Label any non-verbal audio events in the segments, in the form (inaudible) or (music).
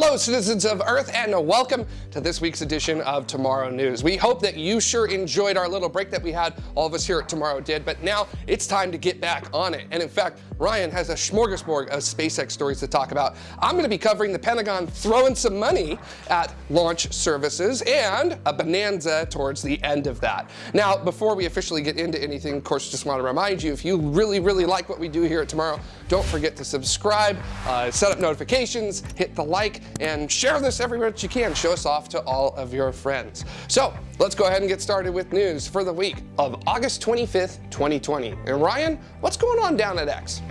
Hello, citizens of Earth, and welcome to this week's edition of Tomorrow News. We hope that you sure enjoyed our little break that we had. All of us here at Tomorrow did, but now it's time to get back on it. And in fact, Ryan has a smorgasbord of SpaceX stories to talk about. I'm going to be covering the Pentagon throwing some money at launch services and a bonanza towards the end of that. Now, before we officially get into anything, of course, just want to remind you, if you really, really like what we do here at Tomorrow, don't forget to subscribe, uh, set up notifications, hit the like, and share this everywhere that you can. Show us off to all of your friends. So let's go ahead and get started with news for the week of August 25th, 2020. And Ryan, what's going on down at X?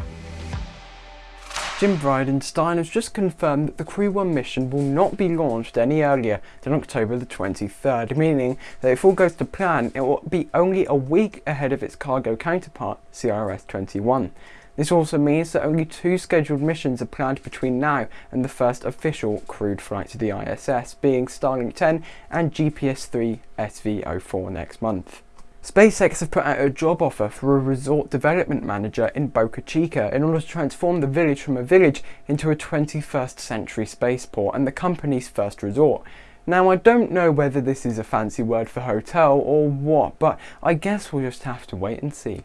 Jim Bridenstine has just confirmed that the Crew 1 mission will not be launched any earlier than October the 23rd, meaning that if all goes to plan, it will be only a week ahead of its cargo counterpart, CRS-21. This also means that only two scheduled missions are planned between now and the first official crewed flight to the ISS, being Starlink 10 and GPS-3 SV04 next month. SpaceX have put out a job offer for a resort development manager in Boca Chica in order to transform the village from a village into a 21st century spaceport and the company's first resort. Now I don't know whether this is a fancy word for hotel or what, but I guess we'll just have to wait and see.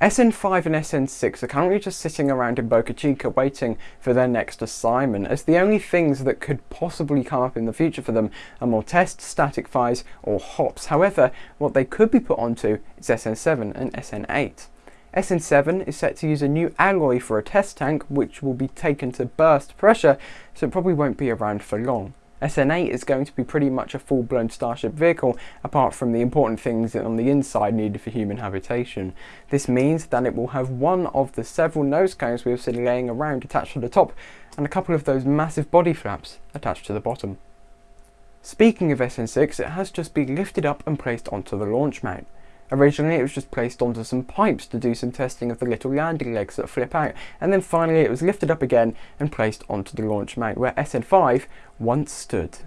SN5 and SN6 are currently just sitting around in Boca Chica waiting for their next assignment, as the only things that could possibly come up in the future for them are more tests, static fires, or hops. However, what they could be put onto is SN7 and SN8. SN7 is set to use a new alloy for a test tank, which will be taken to burst pressure, so it probably won't be around for long. SN8 is going to be pretty much a full-blown Starship vehicle, apart from the important things on the inside needed for human habitation. This means that it will have one of the several nose cones we have seen laying around attached to the top, and a couple of those massive body flaps attached to the bottom. Speaking of SN6, it has just been lifted up and placed onto the launch mount. Originally it was just placed onto some pipes to do some testing of the little landing legs that flip out, and then finally it was lifted up again and placed onto the launch mount where SN5 once stood.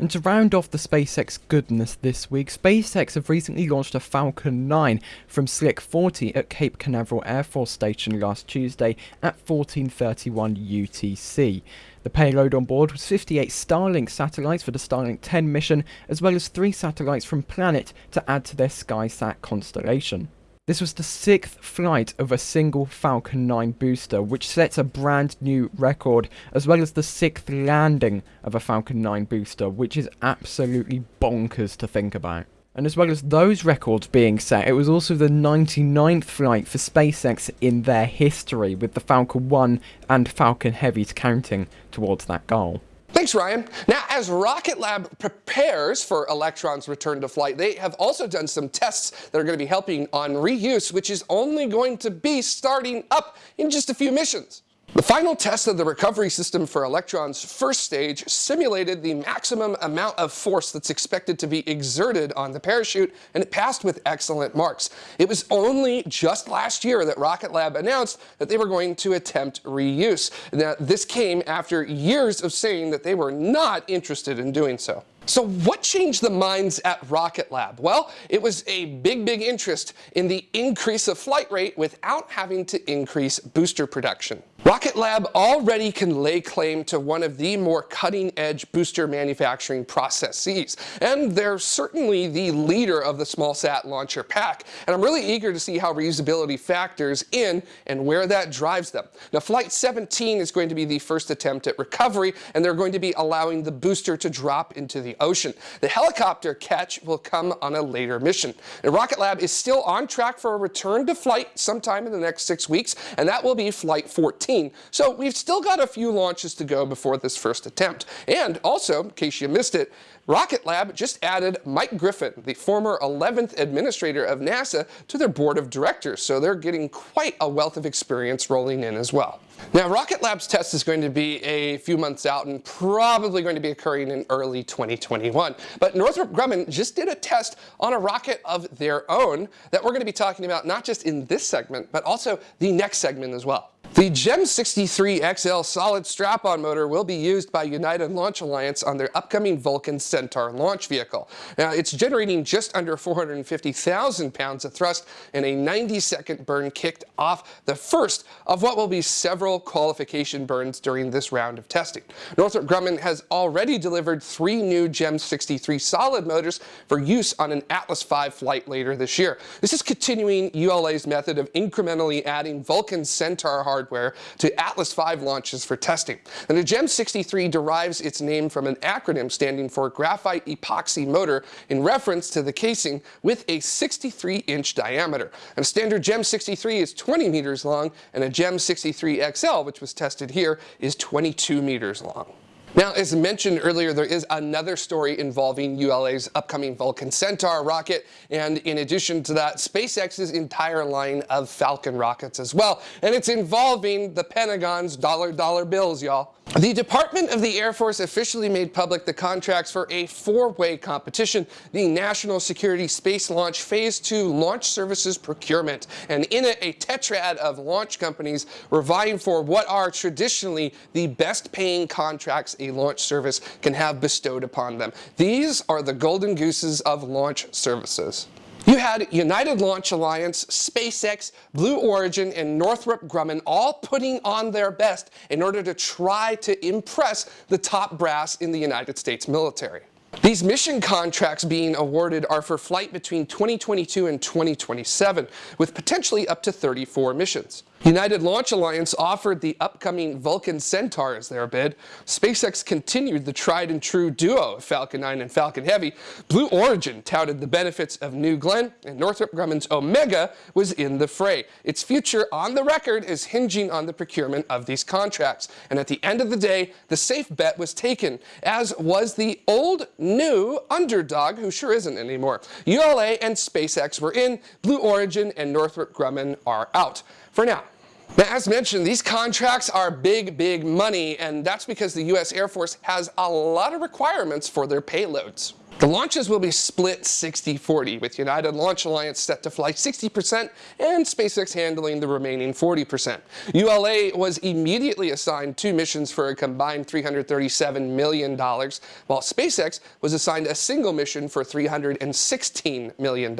And to round off the SpaceX goodness this week, SpaceX have recently launched a Falcon 9 from Slick 40 at Cape Canaveral Air Force Station last Tuesday at 1431 UTC. The payload on board was 58 Starlink satellites for the Starlink 10 mission, as well as 3 satellites from Planet to add to their SkySat constellation. This was the sixth flight of a single Falcon 9 booster, which sets a brand new record, as well as the sixth landing of a Falcon 9 booster, which is absolutely bonkers to think about. And as well as those records being set, it was also the 99th flight for SpaceX in their history, with the Falcon 1 and Falcon Heavies counting towards that goal. Thanks, Ryan. Now, as Rocket Lab prepares for Electron's return to flight, they have also done some tests that are going to be helping on reuse, which is only going to be starting up in just a few missions. The final test of the recovery system for Electron's first stage simulated the maximum amount of force that's expected to be exerted on the parachute, and it passed with excellent marks. It was only just last year that Rocket Lab announced that they were going to attempt reuse. Now, this came after years of saying that they were not interested in doing so. So what changed the minds at Rocket Lab? Well, it was a big, big interest in the increase of flight rate without having to increase booster production. Rocket Lab already can lay claim to one of the more cutting-edge booster manufacturing processes, and they're certainly the leader of the small-sat launcher pack, and I'm really eager to see how reusability factors in and where that drives them. Now, Flight 17 is going to be the first attempt at recovery, and they're going to be allowing the booster to drop into the ocean. The helicopter catch will come on a later mission. Now, Rocket Lab is still on track for a return to flight sometime in the next six weeks, and that will be Flight 14. So we've still got a few launches to go before this first attempt. And also, in case you missed it, Rocket Lab just added Mike Griffin, the former 11th administrator of NASA, to their board of directors. So they're getting quite a wealth of experience rolling in as well. Now, Rocket Lab's test is going to be a few months out and probably going to be occurring in early 2021. But Northrop Grumman just did a test on a rocket of their own that we're going to be talking about not just in this segment, but also the next segment as well. The GEM 63 XL solid strap-on motor will be used by United Launch Alliance on their upcoming Vulcan Centaur launch vehicle. Now, it's generating just under 450,000 pounds of thrust and a 90-second burn kicked off the first of what will be several qualification burns during this round of testing. Northrop Grumman has already delivered three new GEM 63 solid motors for use on an Atlas V flight later this year. This is continuing ULA's method of incrementally adding Vulcan Centaur hardware hardware to Atlas V launches for testing. And the GEM 63 derives its name from an acronym standing for Graphite Epoxy Motor in reference to the casing with a 63-inch diameter. And a standard GEM 63 is 20 meters long, and a GEM 63 XL, which was tested here, is 22 meters long. Now, as mentioned earlier, there is another story involving ULA's upcoming Vulcan Centaur rocket, and in addition to that, SpaceX's entire line of Falcon rockets as well. And it's involving the Pentagon's dollar dollar bills, y'all. The Department of the Air Force officially made public the contracts for a four-way competition, the National Security Space Launch Phase 2 Launch Services Procurement. And in it, a tetrad of launch companies were vying for what are traditionally the best-paying contracts a launch service can have bestowed upon them. These are the golden gooses of launch services. You had United Launch Alliance, SpaceX, Blue Origin, and Northrop Grumman all putting on their best in order to try to impress the top brass in the United States military. These mission contracts being awarded are for flight between 2022 and 2027, with potentially up to 34 missions. United Launch Alliance offered the upcoming Vulcan Centaur as their bid. SpaceX continued the tried and true duo of Falcon 9 and Falcon Heavy. Blue Origin touted the benefits of New Glenn, and Northrop Grumman's Omega was in the fray. Its future on the record is hinging on the procurement of these contracts. And at the end of the day, the safe bet was taken, as was the old new underdog, who sure isn't anymore. ULA and SpaceX were in, Blue Origin and Northrop Grumman are out for now. Now, as mentioned, these contracts are big, big money, and that's because the U.S. Air Force has a lot of requirements for their payloads. The launches will be split 60-40, with United Launch Alliance set to fly 60% and SpaceX handling the remaining 40%. ULA was immediately assigned two missions for a combined $337 million, while SpaceX was assigned a single mission for $316 million.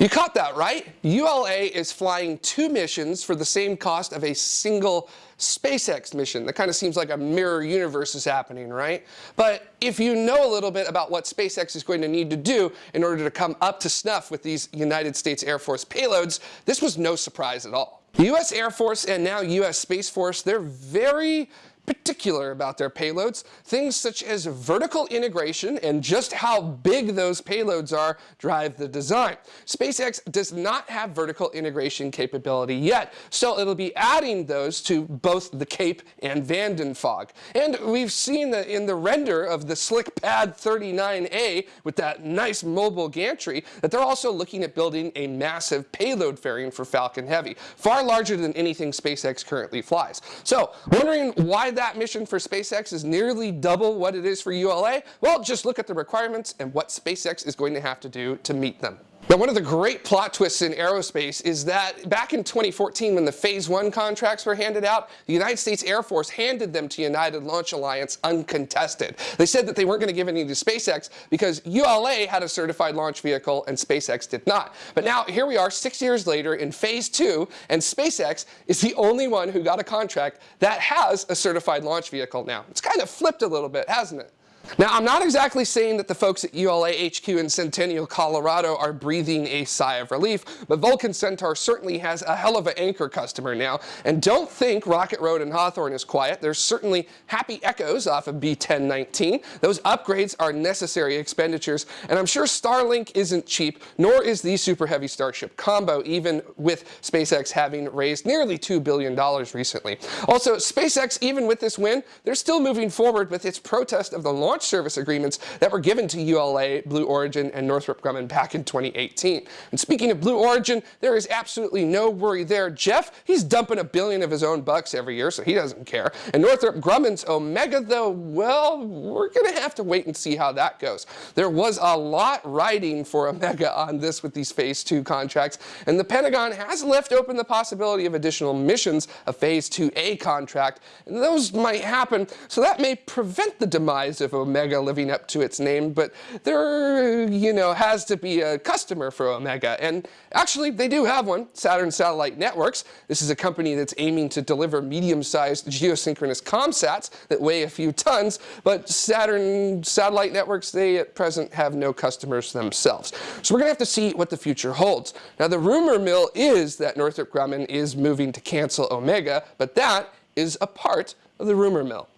You caught that, right? ULA is flying two missions for the same cost of a single SpaceX mission. That kind of seems like a mirror universe is happening, right? But if you know a little bit about what SpaceX is going to need to do in order to come up to snuff with these United States Air Force payloads, this was no surprise at all. The U.S. Air Force and now U.S. Space Force, they're very particular about their payloads. Things such as vertical integration and just how big those payloads are drive the design. SpaceX does not have vertical integration capability yet, so it'll be adding those to both the Cape and Vandenberg. And we've seen that in the render of the SlickPad 39A with that nice mobile gantry that they're also looking at building a massive payload fairing for Falcon Heavy, far larger than anything SpaceX currently flies. So wondering why that mission for SpaceX is nearly double what it is for ULA? Well, just look at the requirements and what SpaceX is going to have to do to meet them. Now, one of the great plot twists in aerospace is that back in 2014, when the Phase 1 contracts were handed out, the United States Air Force handed them to United Launch Alliance uncontested. They said that they weren't going to give any to SpaceX because ULA had a certified launch vehicle and SpaceX did not. But now, here we are six years later in Phase 2, and SpaceX is the only one who got a contract that has a certified launch vehicle now. It's kind of flipped a little bit, hasn't it? Now, I'm not exactly saying that the folks at ULA HQ in Centennial, Colorado are breathing a sigh of relief, but Vulcan Centaur certainly has a hell of an anchor customer now. And don't think Rocket Road and Hawthorne is quiet. There's certainly happy echoes off of B1019. Those upgrades are necessary expenditures, and I'm sure Starlink isn't cheap, nor is the Super Heavy Starship combo, even with SpaceX having raised nearly $2 billion recently. Also, SpaceX, even with this win, they're still moving forward with its protest of the launch launch service agreements that were given to ULA, Blue Origin, and Northrop Grumman back in 2018. And speaking of Blue Origin, there is absolutely no worry there. Jeff, he's dumping a billion of his own bucks every year, so he doesn't care. And Northrop Grumman's Omega, though, well, we're going to have to wait and see how that goes. There was a lot riding for Omega on this with these Phase 2 contracts, and the Pentagon has left open the possibility of additional missions, a Phase 2A contract, and those might happen, so that may prevent the demise of Omega living up to its name, but there, you know, has to be a customer for Omega, and actually, they do have one, Saturn Satellite Networks. This is a company that's aiming to deliver medium-sized geosynchronous comsats that weigh a few tons, but Saturn Satellite Networks, they at present have no customers themselves. So we're going to have to see what the future holds. Now, the rumor mill is that Northrop Grumman is moving to cancel Omega, but that is a part of the rumor mill.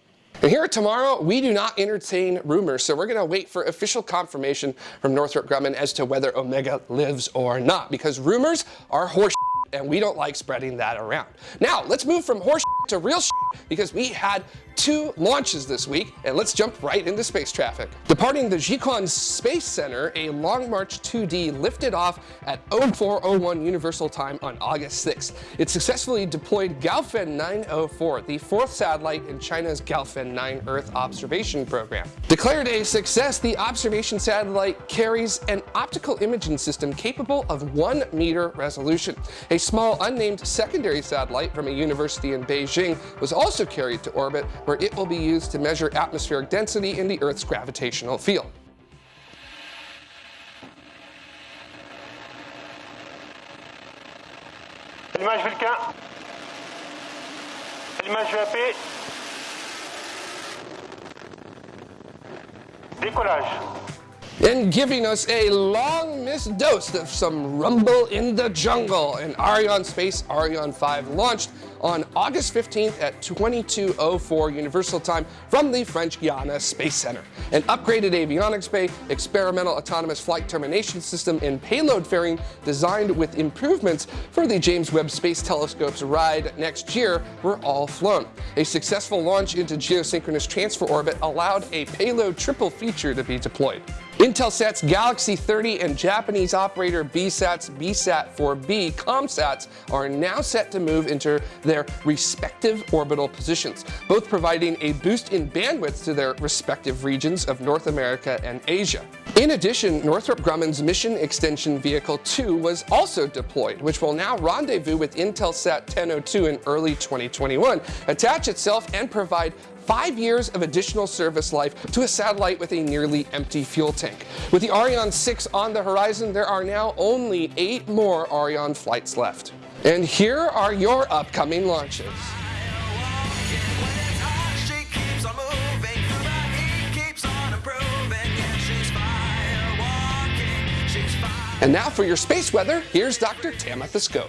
And here tomorrow, we do not entertain rumors, so we're going to wait for official confirmation from Northrop Grumman as to whether Omega lives or not, because rumors are horse and we don't like spreading that around. Now, let's move from horse to real because we had two launches this week, and let's jump right into space traffic. Departing the Jiuquan Space Center, a Long March 2D lifted off at 0401 Universal Time on August 6th. It successfully deployed Gaofen 904, the fourth satellite in China's Gaofen 9 Earth observation program. Declared a success, the observation satellite carries an optical imaging system capable of 1 meter resolution. A small unnamed secondary satellite from a university in Beijing was also carried to orbit where it will be used to measure atmospheric density in the Earth's gravitational field. Allumage Vulcain. Allumage EAP. Décollage. And giving us a long missed dose of some rumble in the jungle. And Arianespace Ariane 5 launched on August 15th at 2204 Universal Time from the French Guiana Space Center. An upgraded avionics bay, experimental autonomous flight termination system, and payload fairing designed with improvements for the James Webb Space Telescope's ride next year were all flown. A successful launch into geosynchronous transfer orbit allowed a payload triple feature to be deployed. Intelsat's Galaxy 30 and Japanese operator BSAT's BSAT-4B ComSats are now set to move into their respective orbital positions, both providing a boost in bandwidth to their respective regions of North America and Asia. In addition, Northrop Grumman's Mission Extension Vehicle 2 was also deployed, which will now rendezvous with Intelsat 1002 in early 2021, attach itself and provide five years of additional service life to a satellite with a nearly empty fuel tank. With the Ariane 6 on the horizon, there are now only eight more Ariane flights left. And here are your upcoming launches. And now for your space weather, here's Dr. Tamitha.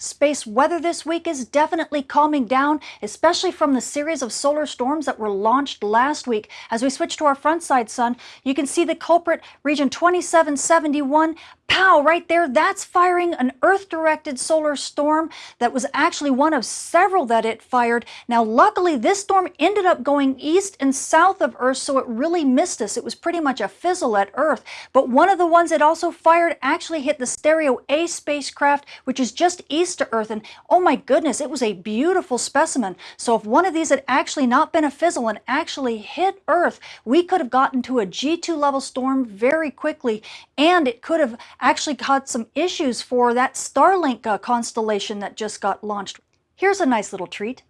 Space weather this week is definitely calming down, especially from the series of solar storms that were launched last week. As we switch to our front side sun, you can see the culprit, region 2771, Pow, right there, that's firing an Earth-directed solar storm that was actually one of several that it fired. Now, luckily, this storm ended up going east and south of Earth, so it really missed us. It was pretty much a fizzle at Earth. But one of the ones it also fired actually hit the Stereo A spacecraft, which is just east of Earth. And oh my goodness, it was a beautiful specimen. So if one of these had actually not been a fizzle and actually hit Earth, we could have gotten to a G2 level storm very quickly, and it could have actually caused some issues for that Starlink uh, constellation that just got launched. Here's a nice little treat.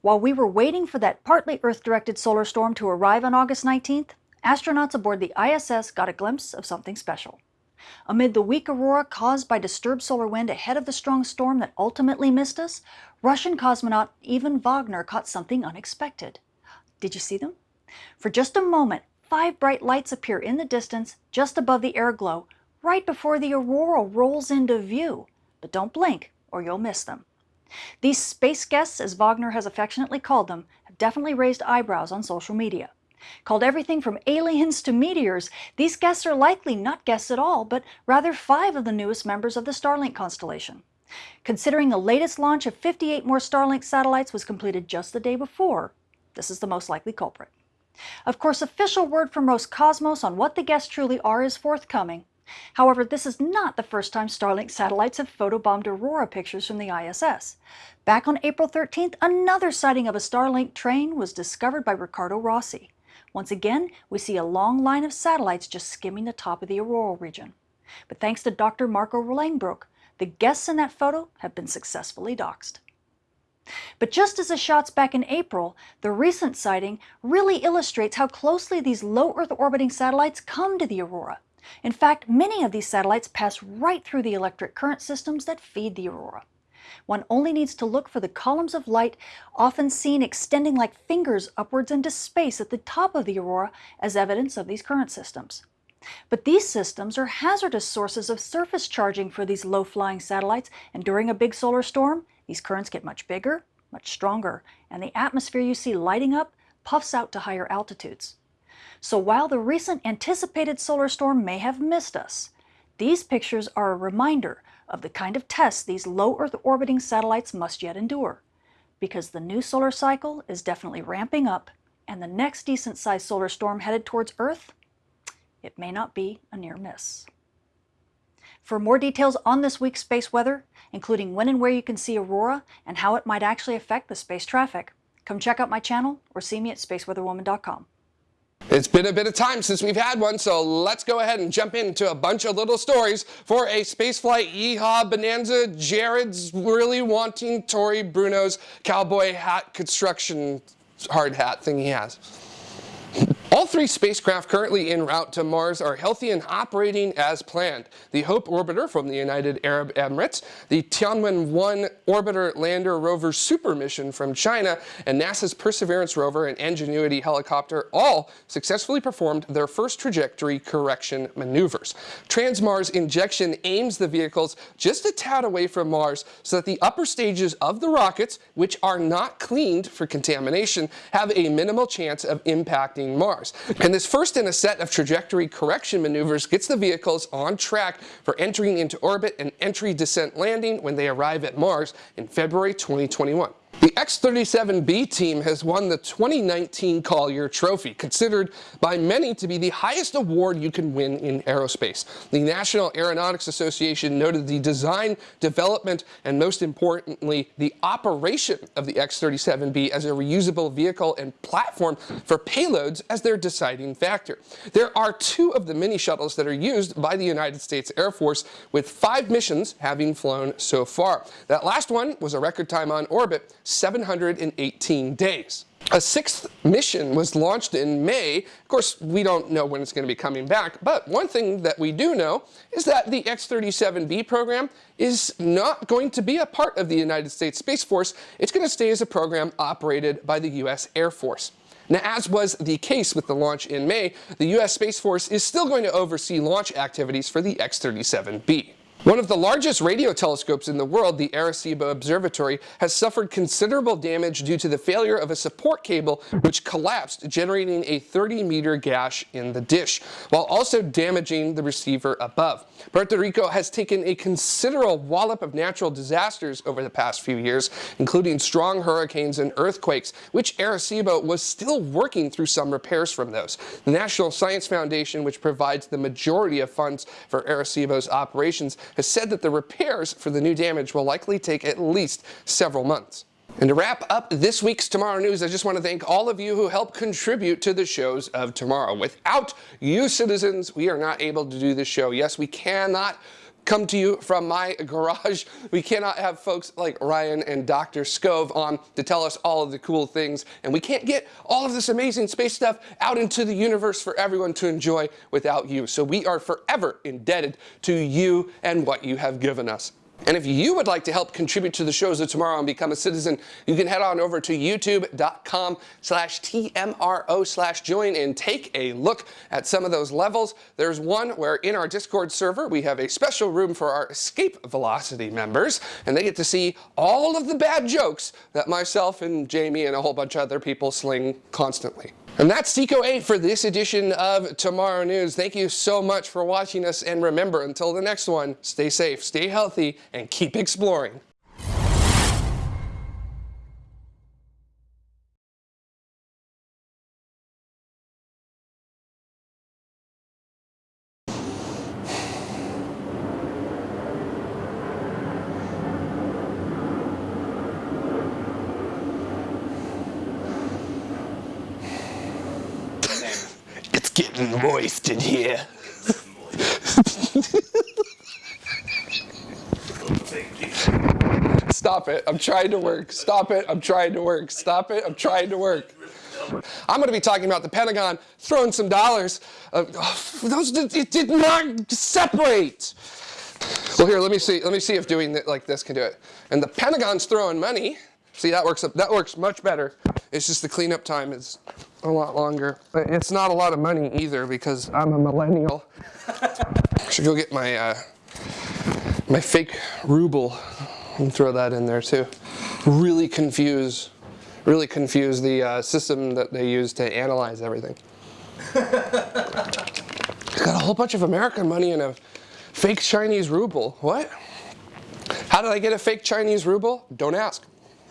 While we were waiting for that partly Earth-directed solar storm to arrive on August 19th, astronauts aboard the ISS got a glimpse of something special. Amid the weak aurora caused by disturbed solar wind ahead of the strong storm that ultimately missed us, Russian cosmonaut Ivan Vagner caught something unexpected. Did you see them? For just a moment, five bright lights appear in the distance just above the air glow, right before the aurora rolls into view. But don't blink or you'll miss them. These space guests, as Vagner has affectionately called them, have definitely raised eyebrows on social media. Called everything from aliens to meteors, these guests are likely not guests at all, but rather five of the newest members of the Starlink constellation. Considering the latest launch of 58 more Starlink satellites was completed just the day before, this is the most likely culprit. Of course, official word from Roscosmos on what the guests truly are is forthcoming. However, this is not the first time Starlink satellites have photobombed Aurora pictures from the ISS. Back on April 13th, another sighting of a Starlink train was discovered by Ricardo Rossi. Once again, we see a long line of satellites just skimming the top of the auroral region. But thanks to Dr. Marco Langbroek, the guests in that photo have been successfully doxed. But just as the shots back in April, the recent sighting really illustrates how closely these low Earth orbiting satellites come to the aurora. In fact, many of these satellites pass right through the electric current systems that feed the aurora. One only needs to look for the columns of light often seen extending like fingers upwards into space at the top of the aurora as evidence of these current systems. But these systems are hazardous sources of surface charging for these low-flying satellites, and during a big solar storm, these currents get much bigger, much stronger, and the atmosphere you see lighting up puffs out to higher altitudes. So while the recent anticipated solar storm may have missed us, these pictures are a reminder of the kind of tests these low Earth orbiting satellites must yet endure. Because the new solar cycle is definitely ramping up, and the next decent-sized solar storm headed towards Earth it may not be a near miss. For more details on this week's space weather, including when and where you can see aurora and how it might actually affect the space traffic, come check out my channel or see me at spaceweatherwoman.com. It's been a bit of time since we've had one, so let's go ahead and jump into a bunch of little stories for a spaceflight yeehaw bonanza. Jared's really wanting Tory Bruno's cowboy hat construction hard hat thing he has. All three spacecraft currently en route to Mars are healthy and operating as planned. The HOPE orbiter from the United Arab Emirates, the Tianwen-1 orbiter lander rover super mission from China, and NASA's Perseverance rover and Ingenuity helicopter all successfully performed their first trajectory correction maneuvers. Transmars injection aims the vehicles just a tad away from Mars so that the upper stages of the rockets, which are not cleaned for contamination, have a minimal chance of impacting Mars. And this first in a set of trajectory correction maneuvers gets the vehicles on track for entering into orbit and entry descent landing when they arrive at Mars in February 2021. The X-37B team has won the 2019 Collier Trophy, considered by many to be the highest award you can win in aerospace. The National Aeronautics Association noted the design, development, and most importantly, the operation of the X-37B as a reusable vehicle and platform for payloads as their deciding factor. There are two of the mini shuttles that are used by the United States Air Force, with five missions having flown so far. That last one was a record time on orbit, 718 days. A sixth mission was launched in May. Of course, we don't know when it's going to be coming back, but one thing that we do know is that the X-37B program is not going to be a part of the United States Space Force. It's going to stay as a program operated by the U.S. Air Force. Now, as was the case with the launch in May, the U.S. Space Force is still going to oversee launch activities for the X-37B. One of the largest radio telescopes in the world, the Arecibo Observatory, has suffered considerable damage due to the failure of a support cable which collapsed, generating a 30-meter gash in the dish, while also damaging the receiver above. Puerto Rico has taken a considerable wallop of natural disasters over the past few years, including strong hurricanes and earthquakes, which Arecibo was still working through some repairs from those. The National Science Foundation, which provides the majority of funds for Arecibo's operations, has said that the repairs for the new damage will likely take at least several months. And to wrap up this week's Tomorrow News, I just want to thank all of you who help contribute to the shows of tomorrow. Without you citizens, we are not able to do this show. Yes, we cannot come to you from my (laughs) garage. We cannot have folks like Ryan and Dr. Skov on to tell us all of the cool things. And we can't get all of this amazing space stuff out into the universe for everyone to enjoy without you. So we are forever indebted to you and what you have given us. And if you would like to help contribute to the shows of tomorrow and become a citizen, you can head on over to youtube.com slash TMRO slash join and take a look at some of those levels. There's one where in our Discord server, we have a special room for our Escape Velocity members, and they get to see all of the bad jokes that myself and Jamie and a whole bunch of other people sling constantly. And that's Seco 8 for this edition of Tomorrow News. Thank you so much for watching us. And remember, until the next one, stay safe, stay healthy, and keep exploring. Getting moist in here. Stop it. I'm trying to work. Stop it. I'm trying to work. Stop it. I'm trying to work. I'm going to be talking about the Pentagon throwing some dollars. Uh, those did, it did not separate. Well, here, let me see. Let me see if doing it like this can do it. And the Pentagon's throwing money. See, that works. Up, that works much better. It's just the cleanup time is a lot longer. But it's not a lot of money either because I'm a millennial. Should go get my uh, my fake ruble and throw that in there too. Really confuse, really confuse the uh, system that they use to analyze everything. (laughs) Got a whole bunch of American money in a fake Chinese ruble. What? How did I get a fake Chinese ruble? Don't ask.